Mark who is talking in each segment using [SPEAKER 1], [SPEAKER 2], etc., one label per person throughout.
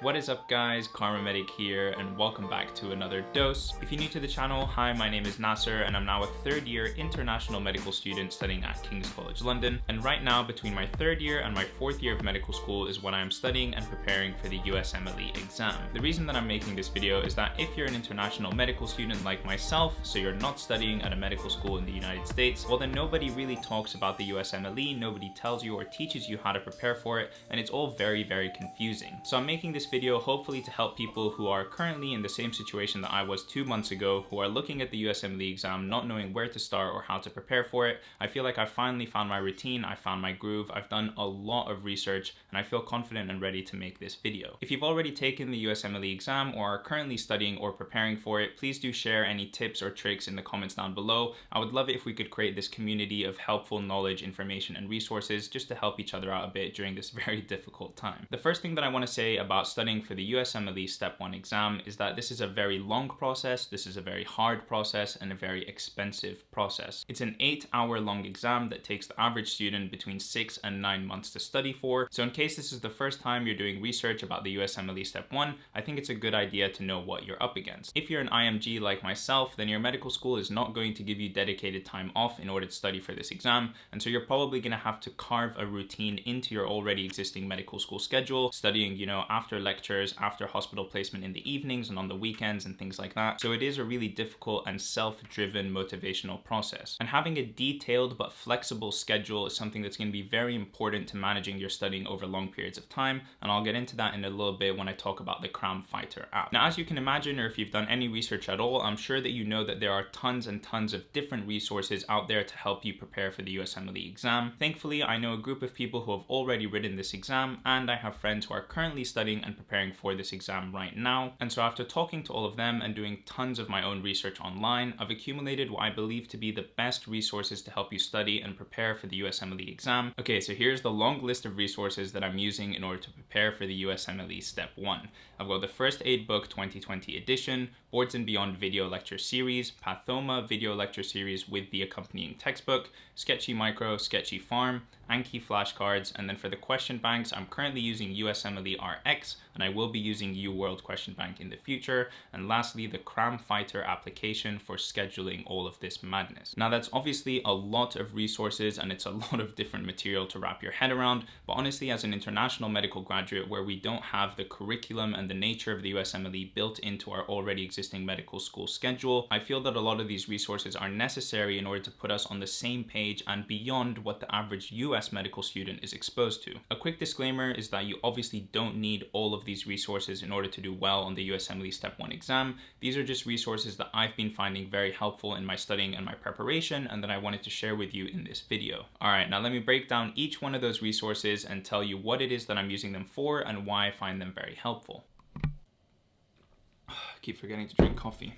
[SPEAKER 1] What is up guys, KharmaMedic here and welcome back to another dose. If you're new to the channel, hi, my name is Nasser and I'm now a third year international medical student studying at King's College London. And right now between my third year and my fourth year of medical school is when I'm studying and preparing for the USMLE exam. The reason that I'm making this video is that if you're an international medical student like myself, so you're not studying at a medical school in the United States, well then nobody really talks about the USMLE, nobody tells you or teaches you how to prepare for it, and it's all very, very confusing. So I'm making this video hopefully to help people who are currently in the same situation that I was two months ago, who are looking at the USMLE exam, not knowing where to start or how to prepare for it. I feel like I finally found my routine, I found my groove, I've done a lot of research, and I feel confident and ready to make this video. If you've already taken the USMLE exam or are currently studying or preparing for it, please do share any tips or tricks in the comments down below. I would love it if we could create this community of helpful knowledge, information, and resources just to help each other out a bit during this very difficult time. The first thing that I want to say about studying for the USMLE Step 1 exam is that this is a very long process, this is a very hard process, and a very expensive process. It's an 8 hour long exam that takes the average student between 6 and 9 months to study for. So in case this is the first time you're doing research about the USMLE Step 1, I think it's a good idea to know what you're up against. If you're an IMG like myself, then your medical school is not going to give you dedicated time off in order to study for this exam, and so you're probably going to have to carve a routine into your already existing medical school schedule, studying, you know, after lectures, after hospital placement in the evenings and on the weekends and things like that. So it is a really difficult and self-driven motivational process. And having a detailed but flexible schedule is something that's going to be very important to managing your studying over long periods of time. And I'll get into that in a little bit when I talk about the Cram Fighter app. Now, as you can imagine, or if you've done any research at all, I'm sure that you know that there are tons and tons of different resources out there to help you prepare for the USMLE exam. Thankfully, I know a group of people who have already written this exam, and I have friends who are currently studying and preparing for this exam right now. And so after talking to all of them and doing tons of my own research online, I've accumulated what I believe to be the best resources to help you study and prepare for the USMLE exam. Okay, so here's the long list of resources that I'm using in order to prepare for the USMLE Step 1. I've got the First Aid Book 2020 edition, Boards and Beyond video lecture series, Pathoma video lecture series with the accompanying textbook, Sketchy Micro, Sketchy Pharm, Anki flashcards, and then for the question banks, I'm currently using USMLE RX, and I will be using UWorld Question Bank in the future. And lastly, the Cram Fighter application for scheduling all of this madness. Now that's obviously a lot of resources and it's a lot of different material to wrap your head around, but honestly, as an international medical graduate where we don't have the curriculum and the nature of the USMLE built into our already existing medical school schedule, I feel that a lot of these resources are necessary in order to put us on the same page and beyond what the average US medical student is exposed to. A quick disclaimer is that you obviously don't need all of these resources in order to do well on the USMLE Step 1 exam. These are just resources that I've been finding very helpful in my studying and my preparation and that I wanted to share with you in this video. Alright, now let me break down each one of those resources and tell you what it is that I'm using them for and why I find them very helpful. I keep forgetting to drink coffee.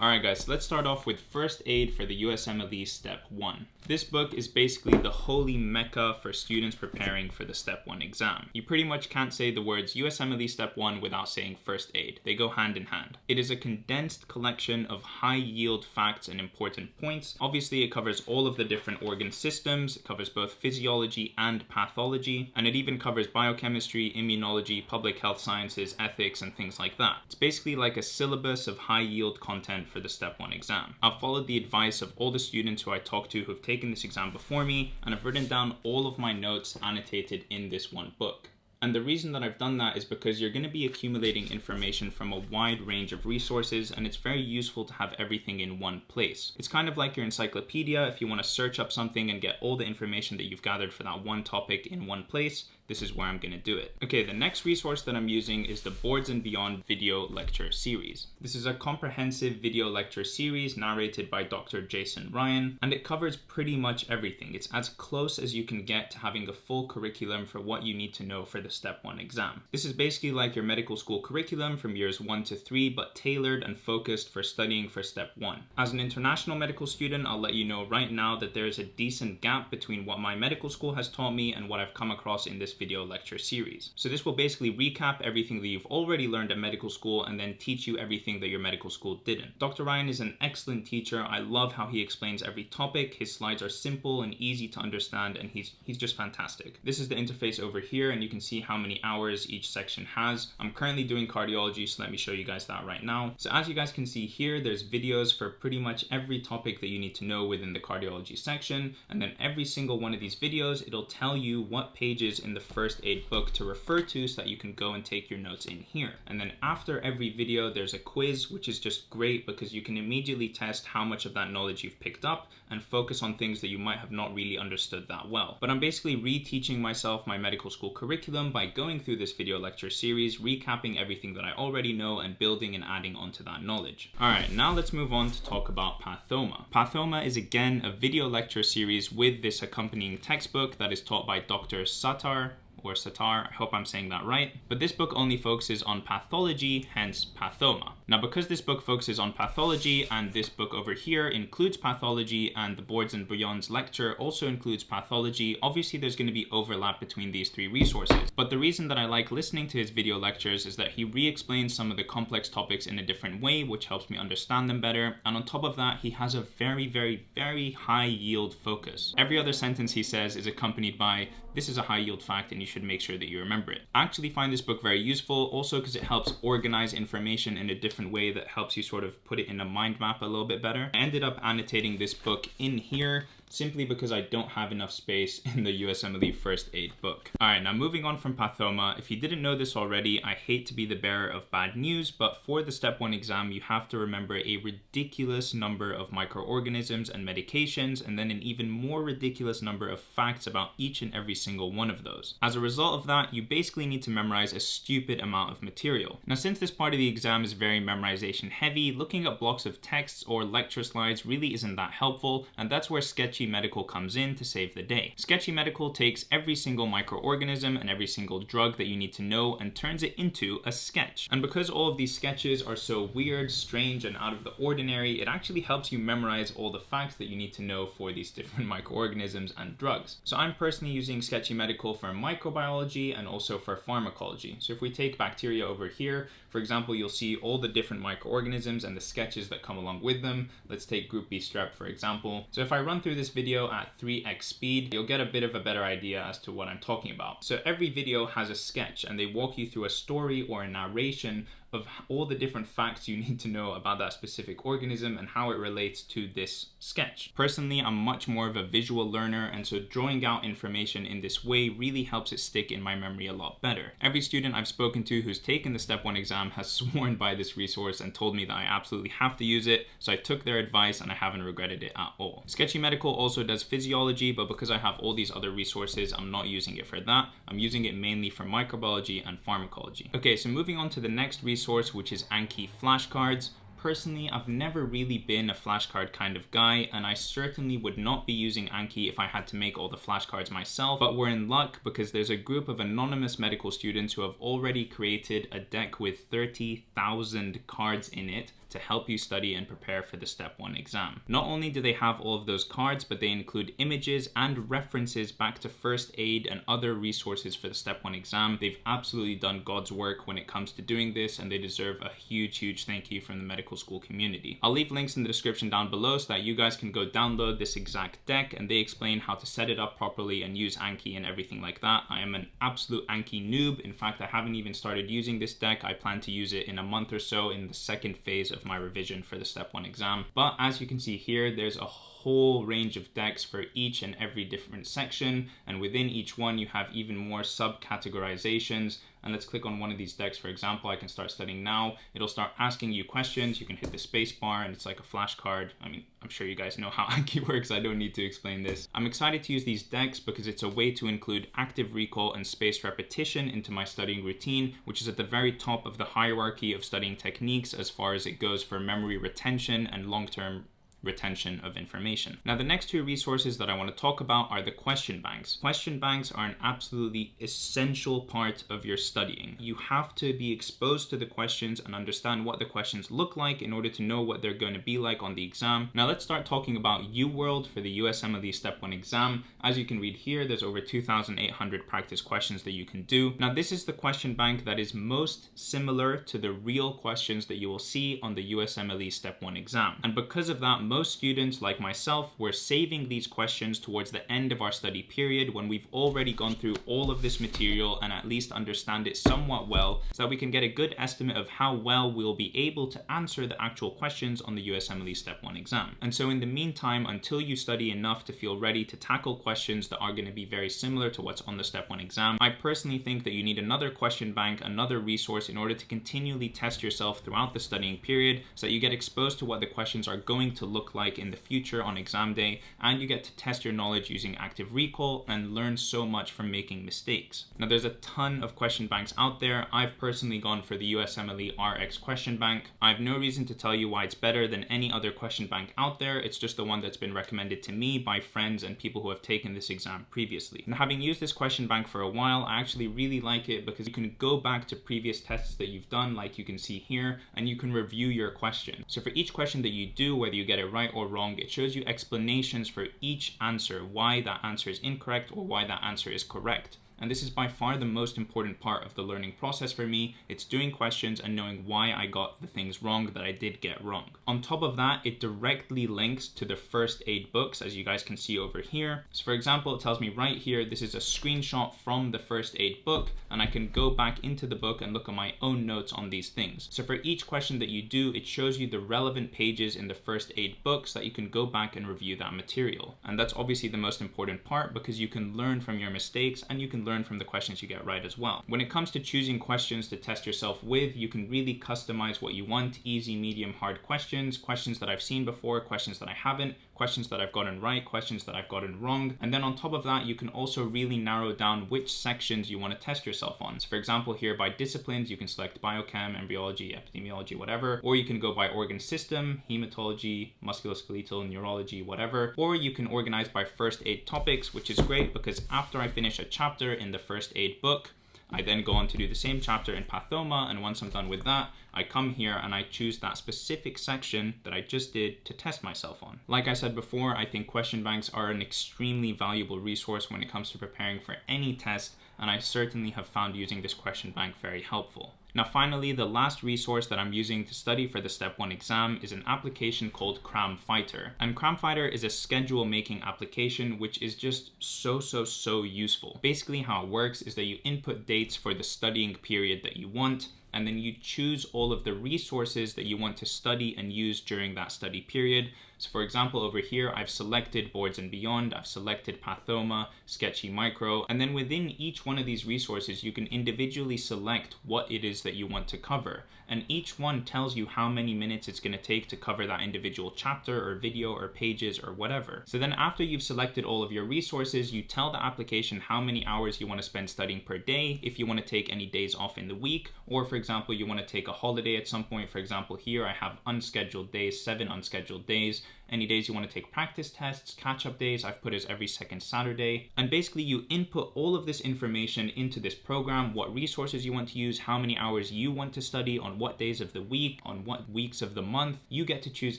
[SPEAKER 1] Alright guys, let's start off with First Aid for the USMLE Step 1. This book is basically the holy mecca for students preparing for the Step 1 exam. You pretty much can't say the words USMLE Step 1 without saying First Aid. They go hand in hand. It is a condensed collection of high yield facts and important points. Obviously it covers all of the different organ systems, it covers both physiology and pathology, and it even covers biochemistry, immunology, public health sciences, ethics, and things like that. It's basically like a syllabus of high yield content for the Step 1 exam. I've followed the advice of all the students who I talked to who've taken this exam before me, and I've written down all of my notes annotated in this one book. And the reason that I've done that is because you're going to be accumulating information from a wide range of resources and it's very useful to have everything in one place. It's kind of like your encyclopedia if you want to search up something and get all the information that you've gathered for that one topic in one place this is where I'm going to do it. Okay, the next resource that I'm using is the Boards and Beyond video lecture series. This is a comprehensive video lecture series narrated by Dr. Jason Ryan, and it covers pretty much everything. It's as close as you can get to having a full curriculum for what you need to know for the Step 1 exam. This is basically like your medical school curriculum from years 1 to 3, but tailored and focused for studying for Step 1. As an international medical student, I'll let you know right now that there is a decent gap between what my medical school has taught me and what I've come across in this video lecture series. So this will basically recap everything that you've already learned at medical school and then teach you everything that your medical school didn't. Dr. Ryan is an excellent teacher. I love how he explains every topic. His slides are simple and easy to understand and he's, he's just fantastic. This is the interface over here and you can see how many hours each section has. I'm currently doing cardiology, so let me show you guys that right now. So as you guys can see here, there's videos for pretty much every topic that you need to know within the cardiology section. And then every single one of these videos, it'll tell you what pages in the first aid book to refer to so that you can go and take your notes in here. And then after every video, there's a quiz, which is just great because you can immediately test how much of that knowledge you've picked up and focus on things that you might have not really understood that well. But I'm basically reteaching myself my medical school curriculum by going through this video lecture series, recapping everything that I already know and building and adding onto that knowledge. All right, now let's move on to talk about Pathoma. Pathoma is again a video lecture series with this accompanying textbook that is taught by Dr. Sattar or Satar, I hope I'm saying that right, but this book only focuses on pathology, hence Pathoma. Now because this book focuses on pathology and this book over here includes pathology and the Boards and Beyond's lecture also includes pathology, obviously there's going to be overlap between these three resources. But the reason that I like listening to his video lectures is that he re-explains some of the complex topics in a different way, which helps me understand them better. And on top of that, he has a very, very, very high yield focus. Every other sentence he says is accompanied by, this is a high yield fact and you should make sure that you remember it. I actually find this book very useful also because it helps organize information in a different way that helps you sort of put it in a mind map a little bit better. I ended up annotating this book in here simply because I don't have enough space in the USMLE first aid book. All right, now moving on from Pathoma, if you didn't know this already, I hate to be the bearer of bad news, but for the step one exam, you have to remember a ridiculous number of microorganisms and medications, and then an even more ridiculous number of facts about each and every single one of those. As a result of that, you basically need to memorize a stupid amount of material. Now, since this part of the exam is very memorization heavy, looking at blocks of texts or lecture slides really isn't that helpful, and that's where sketchy Sketchy Medical comes in to save the day. Sketchy Medical takes every single microorganism and every single drug that you need to know and turns it into a sketch. And because all of these sketches are so weird, strange, and out of the ordinary, it actually helps you memorize all the facts that you need to know for these different microorganisms and drugs. So I'm personally using Sketchy Medical for microbiology and also for pharmacology. So if we take bacteria over here, for example, you'll see all the different microorganisms and the sketches that come along with them. Let's take group B strep, for example. So if I run through this video at 3x speed, you'll get a bit of a better idea as to what I'm talking about. So every video has a sketch and they walk you through a story or a narration of all the different facts you need to know about that specific organism and how it relates to this sketch. Personally, I'm much more of a visual learner and so drawing out information in this way really helps it stick in my memory a lot better. Every student I've spoken to who's taken the step one exam has sworn by this resource and told me that I absolutely have to use it, so I took their advice and I haven't regretted it at all. Sketchy Medical also does physiology, but because I have all these other resources, I'm not using it for that. I'm using it mainly for microbiology and pharmacology. Okay, so moving on to the next resource resource, which is Anki flashcards. Personally, I've never really been a flashcard kind of guy, and I certainly would not be using Anki if I had to make all the flashcards myself, but we're in luck because there's a group of anonymous medical students who have already created a deck with 30,000 cards in it to help you study and prepare for the step one exam. Not only do they have all of those cards, but they include images and references back to first aid and other resources for the step one exam. They've absolutely done God's work when it comes to doing this and they deserve a huge, huge thank you from the medical school community. I'll leave links in the description down below so that you guys can go download this exact deck and they explain how to set it up properly and use Anki and everything like that. I am an absolute Anki noob. In fact, I haven't even started using this deck. I plan to use it in a month or so in the second phase of my revision for the step one exam. But as you can see here, there's a whole range of decks for each and every different section. And within each one, you have even more subcategorizations and let's click on one of these decks. For example, I can start studying now. It'll start asking you questions. You can hit the space bar and it's like a flashcard. I mean, I'm sure you guys know how Anki works. I don't need to explain this. I'm excited to use these decks because it's a way to include active recall and spaced repetition into my studying routine, which is at the very top of the hierarchy of studying techniques as far as it goes for memory retention and long-term retention of information. Now, the next two resources that I want to talk about are the question banks. Question banks are an absolutely essential part of your studying. You have to be exposed to the questions and understand what the questions look like in order to know what they're going to be like on the exam. Now, let's start talking about UWorld for the USMLE Step 1 exam. As you can read here, there's over 2,800 practice questions that you can do. Now, this is the question bank that is most similar to the real questions that you will see on the USMLE Step 1 exam. And because of that, most students like myself were saving these questions towards the end of our study period when we've already gone through all of this material and at least understand it somewhat well so that we can get a good estimate of how well we'll be able to answer the actual questions on the USMLE Step 1 exam. And so in the meantime, until you study enough to feel ready to tackle questions that are going to be very similar to what's on the Step 1 exam, I personally think that you need another question bank, another resource in order to continually test yourself throughout the studying period so that you get exposed to what the questions are going to look like in the future on exam day, and you get to test your knowledge using active recall and learn so much from making mistakes. Now, there's a ton of question banks out there. I've personally gone for the USMLE RX question bank. I have no reason to tell you why it's better than any other question bank out there. It's just the one that's been recommended to me by friends and people who have taken this exam previously. And having used this question bank for a while, I actually really like it because you can go back to previous tests that you've done, like you can see here, and you can review your question. So for each question that you do, whether you get it right or wrong, it shows you explanations for each answer, why that answer is incorrect or why that answer is correct. And this is by far the most important part of the learning process for me. It's doing questions and knowing why I got the things wrong that I did get wrong. On top of that, it directly links to the first aid books, as you guys can see over here. So for example, it tells me right here, this is a screenshot from the first aid book, and I can go back into the book and look at my own notes on these things. So for each question that you do, it shows you the relevant pages in the first aid book so that you can go back and review that material. And that's obviously the most important part because you can learn from your mistakes and you can learn learn from the questions you get right as well. When it comes to choosing questions to test yourself with, you can really customize what you want, easy, medium, hard questions, questions that I've seen before, questions that I haven't, questions that I've gotten right, questions that I've gotten wrong. And then on top of that, you can also really narrow down which sections you want to test yourself on. So for example, here by disciplines, you can select biochem, embryology, epidemiology, whatever, or you can go by organ system, hematology, musculoskeletal, neurology, whatever, or you can organize by first aid topics, which is great because after I finish a chapter in the first aid book. I then go on to do the same chapter in Pathoma, and once I'm done with that, I come here and I choose that specific section that I just did to test myself on. Like I said before, I think question banks are an extremely valuable resource when it comes to preparing for any test, and I certainly have found using this question bank very helpful. Now finally, the last resource that I'm using to study for the Step 1 exam is an application called CramFighter. And CramFighter is a schedule making application which is just so, so, so useful. Basically how it works is that you input dates for the studying period that you want, and then you choose all of the resources that you want to study and use during that study period. So for example, over here, I've selected Boards and Beyond, I've selected Pathoma, Sketchy Micro, and then within each one of these resources, you can individually select what it is that you want to cover. And each one tells you how many minutes it's gonna take to cover that individual chapter or video or pages or whatever. So then after you've selected all of your resources, you tell the application how many hours you wanna spend studying per day, if you wanna take any days off in the week, or for example, you wanna take a holiday at some point. For example, here I have unscheduled days, seven unscheduled days, any days you want to take practice tests, catch up days, I've put as every second Saturday. And basically you input all of this information into this program, what resources you want to use, how many hours you want to study, on what days of the week, on what weeks of the month. You get to choose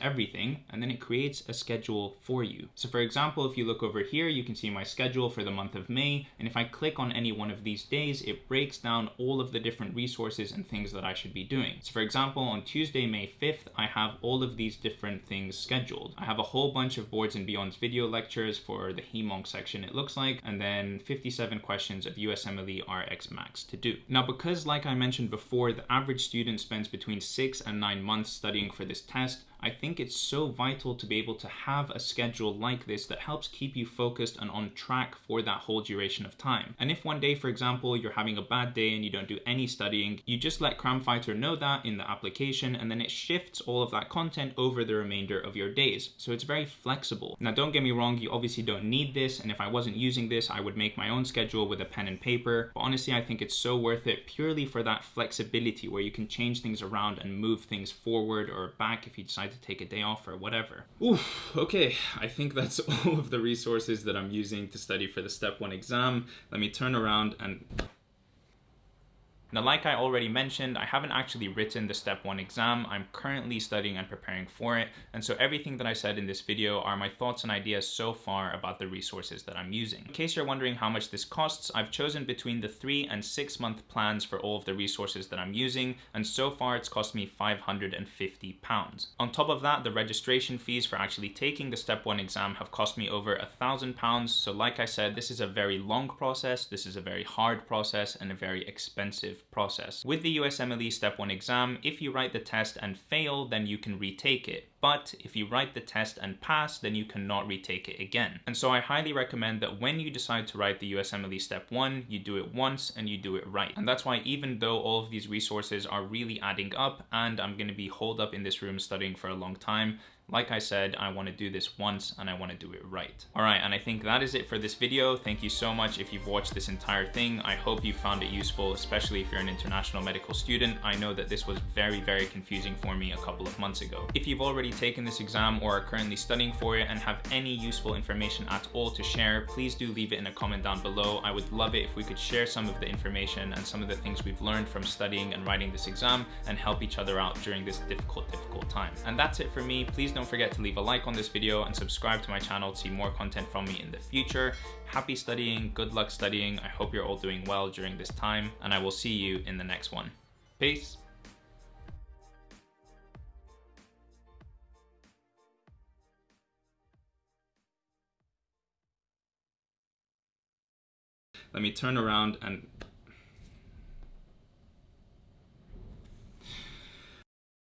[SPEAKER 1] everything and then it creates a schedule for you. So for example, if you look over here, you can see my schedule for the month of May. And if I click on any one of these days, it breaks down all of the different resources and things that I should be doing. So for example, on Tuesday, May 5th, I have all of these different things scheduled. I have a whole bunch of Boards and Beyond's video lectures for the HEMONC section it looks like, and then 57 questions of USMLE RX Max to do. Now because like I mentioned before, the average student spends between 6 and 9 months studying for this test, I think it's so vital to be able to have a schedule like this that helps keep you focused and on track for that whole duration of time. And if one day, for example, you're having a bad day and you don't do any studying, you just let CramFighter know that in the application and then it shifts all of that content over the remainder of your days. So it's very flexible. Now, don't get me wrong, you obviously don't need this. And if I wasn't using this, I would make my own schedule with a pen and paper. But honestly, I think it's so worth it purely for that flexibility where you can change things around and move things forward or back if you decide to take a day off or whatever. Oof, okay, I think that's all of the resources that I'm using to study for the step one exam. Let me turn around and now, like I already mentioned, I haven't actually written the step one exam. I'm currently studying and preparing for it. And so everything that I said in this video are my thoughts and ideas so far about the resources that I'm using. In case you're wondering how much this costs, I've chosen between the three and six month plans for all of the resources that I'm using. And so far it's cost me 550 pounds. On top of that, the registration fees for actually taking the step one exam have cost me over a thousand pounds. So like I said, this is a very long process. This is a very hard process and a very expensive process. With the USMLE Step 1 exam, if you write the test and fail, then you can retake it. But if you write the test and pass, then you cannot retake it again. And so I highly recommend that when you decide to write the USMLE Step 1, you do it once and you do it right. And that's why even though all of these resources are really adding up and I'm gonna be holed up in this room studying for a long time, like I said, I want to do this once and I want to do it right. All right, and I think that is it for this video. Thank you so much if you've watched this entire thing. I hope you found it useful, especially if you're an international medical student. I know that this was very, very confusing for me a couple of months ago. If you've already taken this exam or are currently studying for it and have any useful information at all to share, please do leave it in a comment down below. I would love it if we could share some of the information and some of the things we've learned from studying and writing this exam and help each other out during this difficult, difficult time. And that's it for me. Please don't forget to leave a like on this video and subscribe to my channel to see more content from me in the future. Happy studying, good luck studying. I hope you're all doing well during this time and I will see you in the next one. Peace. Let me turn around and